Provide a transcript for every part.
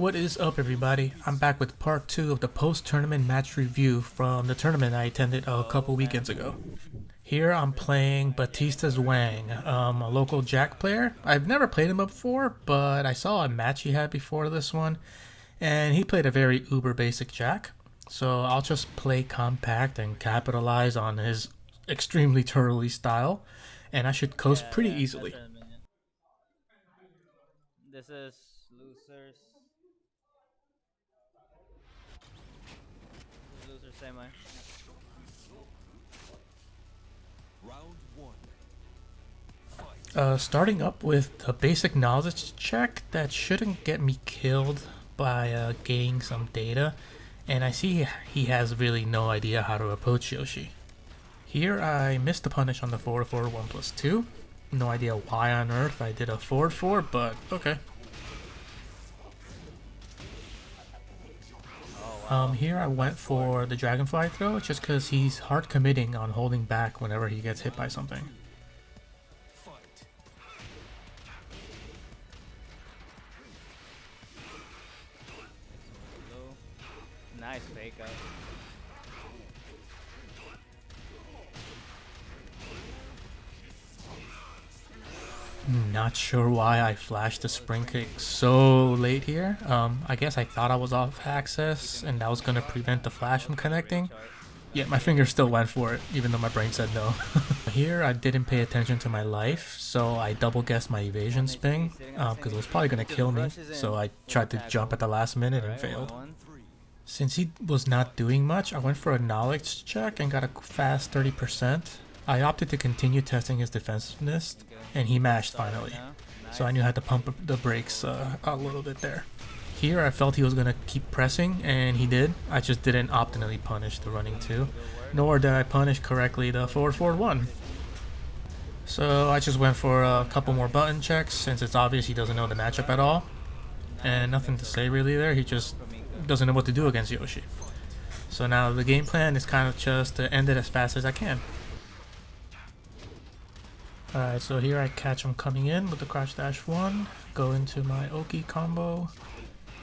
What is up everybody? I'm back with part 2 of the post-tournament match review from the tournament I attended a couple weekends ago. Here I'm playing Batista's Wang, um, a local Jack player. I've never played him before, but I saw a match he had before this one, and he played a very uber basic Jack. So I'll just play compact and capitalize on his extremely turtley style, and I should coast Yeah, pretty yeah, easily. that's what I meant. This is losers. Losers same way. Uh, starting up with a basic knowledge check that shouldn't get me killed by uh, gaining some data, and I see he has really no idea how to approach Yoshi. Here I missed the punish on the forward forward 1 plus 2. No idea why on earth I did a 4-4, but okay. Um, here I went for the dragonfly throw just because he's hard committing on holding back whenever he gets hit by something. Nice fake out. Not sure why I flashed the spring kick so late here. Um, I guess I thought I was off access and that was gonna prevent the flash from connecting. Yet my finger still went for it, even though my brain said no. here I didn't pay attention to my life, so I double guessed my evasion spin, because it was probably gonna kill me. So I tried to jump at the last minute and failed. Since he was not doing much, I went for a knowledge check and got a fast 30%. I opted to continue testing his defensiveness, and he mashed finally. So I knew I had to pump the brakes uh, a little bit there. Here I felt he was going to keep pressing, and he did. I just didn't optimally punish the running two, nor did I punish correctly the forward forward one. So I just went for a couple more button checks, since it's obvious he doesn't know the matchup at all. And nothing to say really there, he just doesn't know what to do against Yoshi. So now the game plan is kind of just to end it as fast as I can. Alright, so here I catch him coming in with the crouch dash 1, go into my Oki combo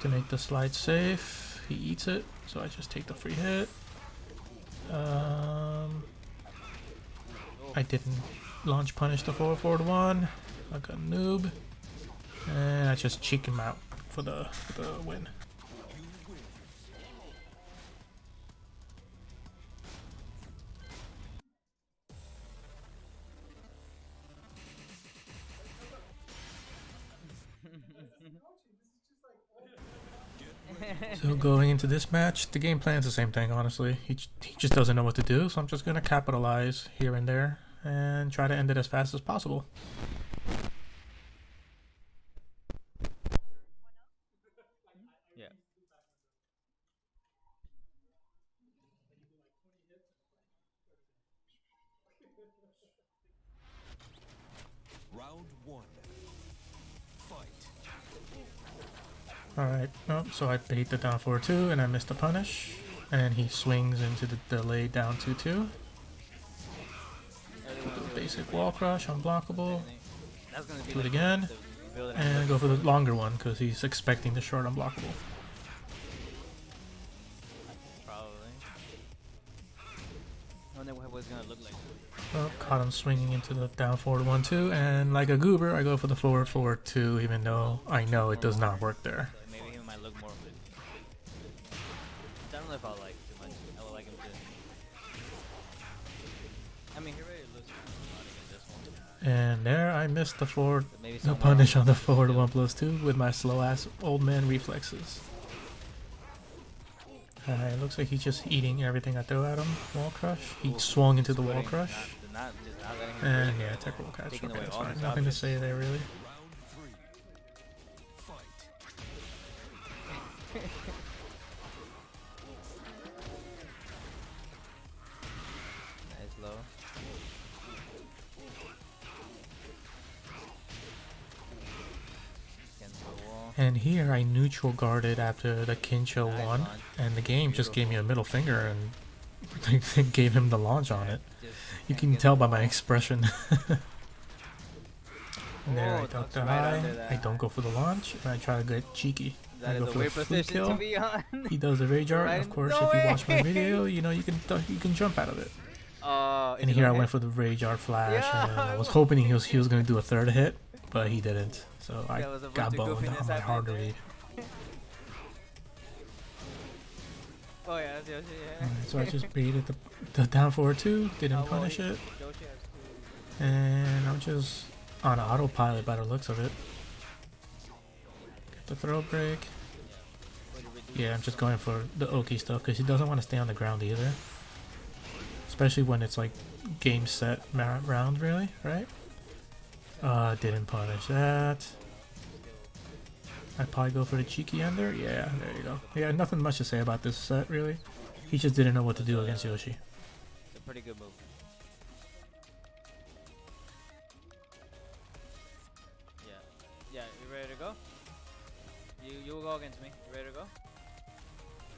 to make the slide safe. He eats it, so I just take the free hit. Um, I didn't launch punish the forward forward 1, like a noob. And I just cheek him out for the, for the win. Mm-hmm. So going into this match, the game plan's the same thing, honestly. He, he just doesn't know what to do, so I'm just gonna capitalize here and there and try to end it as fast as possible. Yeah. Round one. Alright, oh, so I bait the down forward 2 and I missed the punish. And he swings into the delay down 2 2. Everyone The do it. basic wall crush, unblockable. Do it again. And go for the longer one because he's expecting the short unblockable. Oh, caught him swinging into the down forward 1 2. And like a goober, I go for the forward forward 2 even though I know it does not work there. So maybe he might look more. I don't know if I like too much. I like him to. I mean, he already looks a lot this one. And there I missed the forward the punish on the forward 1 plus 2 with my slow ass old man reflexes. Alright, it looks like he's just eating everything I throw at him. Wall crush. He Ooh, swung into the wall crush. Not, not, not And yeah, tech roll catch. Okay, that's fine. Nothing to say there really. Nice low. Against the wall. And here I neutral guarded after the Kincho Nice one, launch. and the game just gave me a middle finger and gave him the launch on it. You can tell by my expression. and there I Oh, duck the high. I don't go for the launch, and I try to get cheeky. That is a weird position kill. to be on. He does a rage art. Right Of course, no if you watch my video, you know you can you can jump out of it. Uh, And here I went for the rage art flash, Yeah, and I was hoping he was he was gonna do a third hit, but he didn't. So I There was a got boned on my hard read. Oh yeah, that's Yoshi. Yeah. Alright, so I just baited the, the down forward two, didn't Oh, well, punish it, Yoshi has two. and I'm just on autopilot by the looks of it. The throw break. Yeah, I'm just going for the Oki stuff because he doesn't want to stay on the ground either. Especially when it's like game set round, really, right? Uh, didn't punish that. I'd probably go for the cheeky ender. Yeah, there you go. Yeah, nothing much to say about this set, really. He just didn't know what to do against Yoshi. It's a pretty good move. Yeah. Yeah, you ready to go? You you go against me. You ready to go?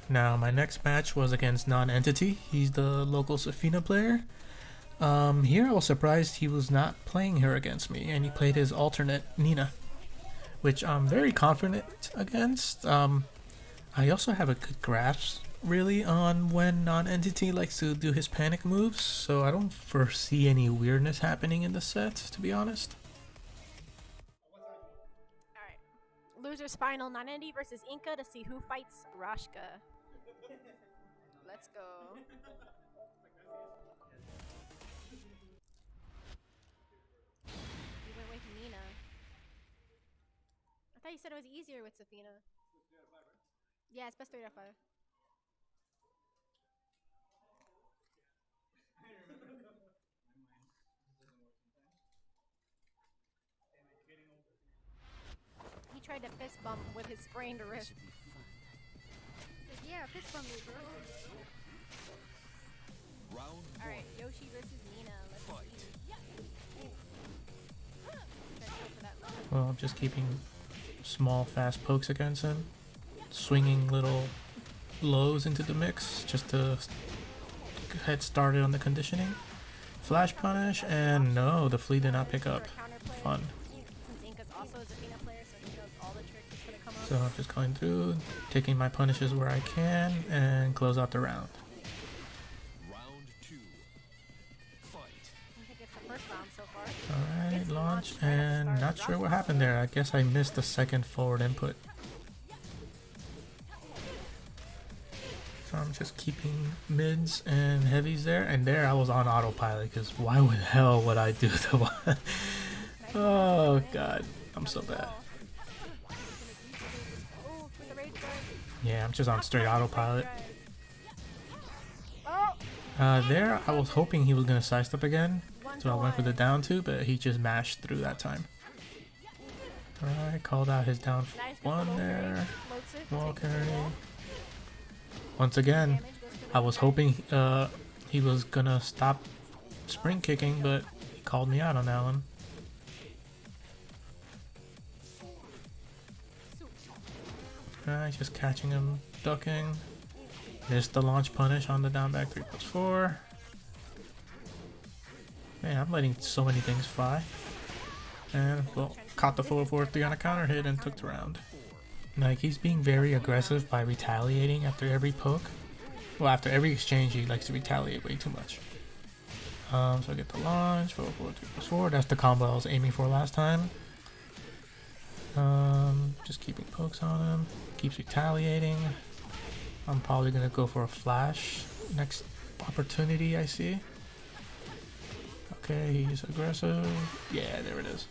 Now, my next match was against Non-Entity. He's the local Zafina player. Um, here I was surprised he was not playing her against me, and he played his alternate Nina, which I'm very confident against. Um, I also have a good grasp, really, on when Non-Entity likes to do his panic moves, so I don't foresee any weirdness happening in the set, to be honest. Loser's final Nanandi versus Inca to see who fights Rashka. Let's go. You went with Nina. I thought you said it was easier with Zafina. Yeah, it's best 3 out of 5. Tried to fist bump with his sprained wrist. Said, yeah, fist bump me, bro. Round Alright, Yoshi versus Nina. Let's Fight. see. Try to go for. Well, I'm just keeping small, fast pokes against him, swinging little lows into the mix just to s- head started on the conditioning. Flash punish, and no, the flea did not pick up. For a counterplay. Fun. So I'm just going through, taking my punishes where I can, and close out the round. round two. Fight. I think it's the first round so. Alright, launch, launched right at the and not sure what happened there. I guess I missed the second forward input. So I'm just keeping mids and heavies there, and there I was on autopilot, because why would hell would I do the one? oh god, I'm so bad. Yeah, I'm just on straight autopilot. Oh! Uh, there, I was hoping he was gonna sidestep again, so I went for the down two, but he just mashed through that time. Alright, called out his down one there. carry. Once again, Damage goes to the I was hoping uh, he was gonna stop spring kicking, but he called me out on that one. Alright, just catching him, ducking. Missed the launch punish on the down back 3 plus 4. Man, I'm letting so many things fly. And, well, caught the forward 4 3 on a counter hit and took the round. Like, he's being very aggressive by retaliating after every poke. Well, after every exchange, he likes to retaliate way too much. Um, so I get the launch, 4 4 3 plus 4. That's the combo I was aiming for last time. Um, just keeping pokes on him. Keeps retaliating. I'm probably gonna go for a flash next opportunity I see. Okay, he's aggressive. Yeah, there it is.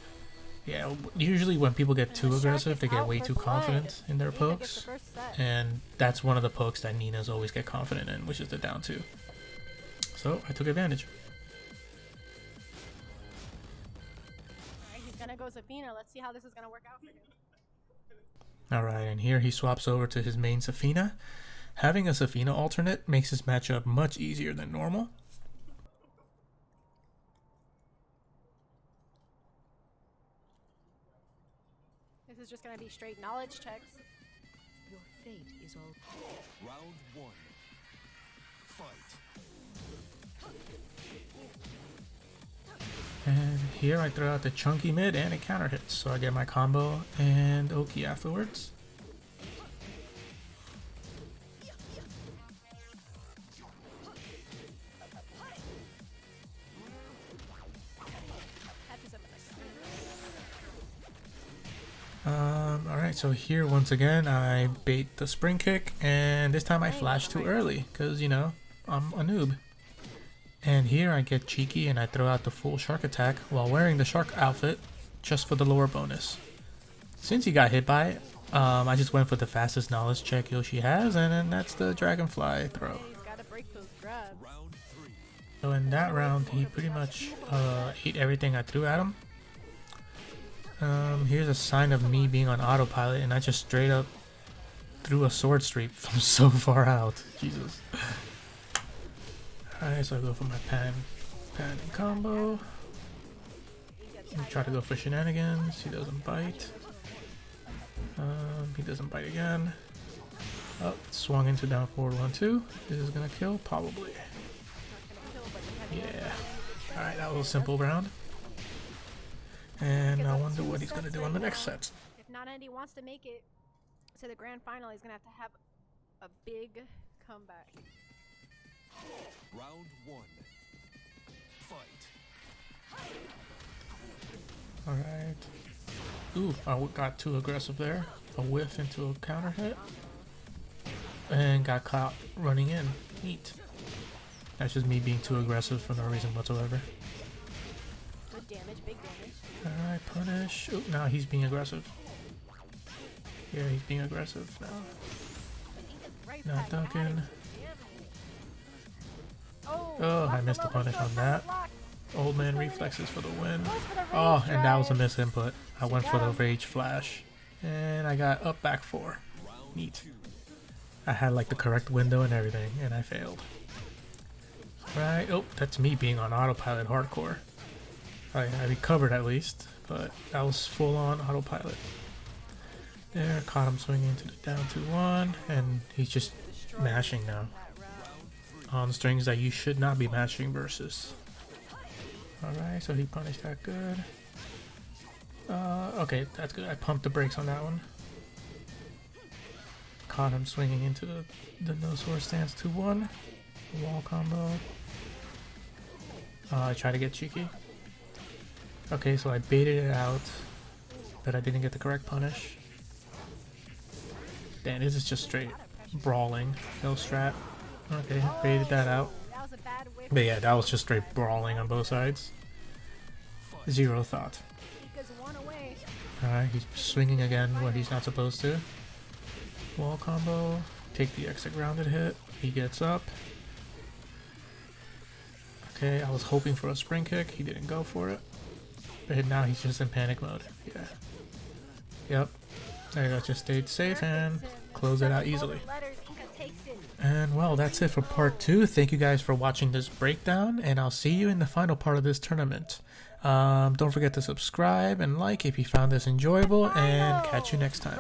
Yeah, usually when people get too aggressive, they get way too confident in their pokes. the first set. And that's one of the pokes that Ninas always get confident in, which is the down two. So I took advantage. Alright, he's gonna go Zafina. Let's see how this is gonna work out for him. Alright, and here he swaps over to his main Zafina. Having a Zafina alternate makes his matchup much easier than normal. This is just gonna be straight knowledge checks. Your fate is all Round one. Fight. And here I throw out the chunky mid and it counter hits, so I get my combo and Oki afterwards. Um, alright, so here once again I bait the spring kick and this time I flash too early because, you know, I'm a noob. And here I get cheeky and I throw out the full shark attack while wearing the shark outfit just for the lower bonus. Since he got hit by it, um, I just went for the fastest knowledge check Yoshi has and then that's the dragonfly throw. So in that round, he pretty much uh, ate everything I threw at him. Um, here's a sign of me being on autopilot, and I just straight up threw a sword streak from so far out. Jesus. Alright, so I go for my pan, pan combo. Try to go for shenanigans. He doesn't bite. Um, he doesn't bite again. Oh, swung into down forward one two. This is gonna kill probably. Yeah. Alright, that was a simple round. And I wonder what he's gonna do on the next set. If not Andy wants to make it to the grand final, he's gonna have to have a big comeback. Round one. Fight. Alright. Ooh, I got too aggressive there. A whiff into a counter hit. And got caught running in. Neat. That's just me being too aggressive for no reason whatsoever. Good damage, big damage. Alright, punish. Oh, now he's being aggressive. Yeah, he's being aggressive now. Right Not back at Duncan. it. Oh, I missed the punish on that. Old man reflexes for the win. Oh, and that was a misinput. I went for the rage flash. And I got up back four. Neat. I had like the correct window and everything, and I failed. Right, oh, that's me being on autopilot hardcore. I, I recovered at least, but that was full on autopilot. There, caught him swinging to the down 2 1, and he's just mashing now. On strings that you should not be mashing versus. Alright, so he punished that good. Uh, okay, that's good. I pumped the brakes on that one. Caught him swinging into the, the no sword stance 2 1. Wall combo. Uh, I tried to get cheeky. Okay, so I baited it out, but I didn't get the correct punish. Damn, this is just straight brawling. No strat. Okay, baited that out. But yeah, that was just straight brawling on both sides. Zero thought. Alright, he's swinging again where he's not supposed to. Wall combo. Take the exit grounded hit. He gets up. Okay, I was hoping for a spring kick. He didn't go for it. But now he's just in panic mode. Yeah. Yep. There you go. Just stayed safe and close it out easily. And well, that's it for part two. Thank you guys for watching this breakdown, and I'll see you in the final part of this tournament. Um, don't forget to subscribe and like if you found this enjoyable, and catch you next time.